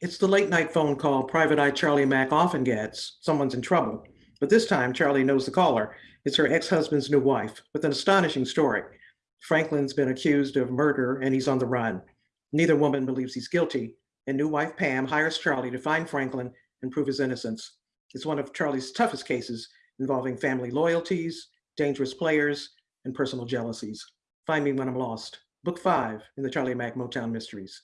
It's the late night phone call Private Eye Charlie Mack often gets. Someone's in trouble. But this time, Charlie knows the caller. It's her ex-husband's new wife with an astonishing story. Franklin's been accused of murder and he's on the run. Neither woman believes he's guilty, and new wife Pam hires Charlie to find Franklin and prove his innocence. It's one of Charlie's toughest cases involving family loyalties, dangerous players, and personal jealousies. Find me when I'm lost. Book five in the Charlie Mack Motown Mysteries.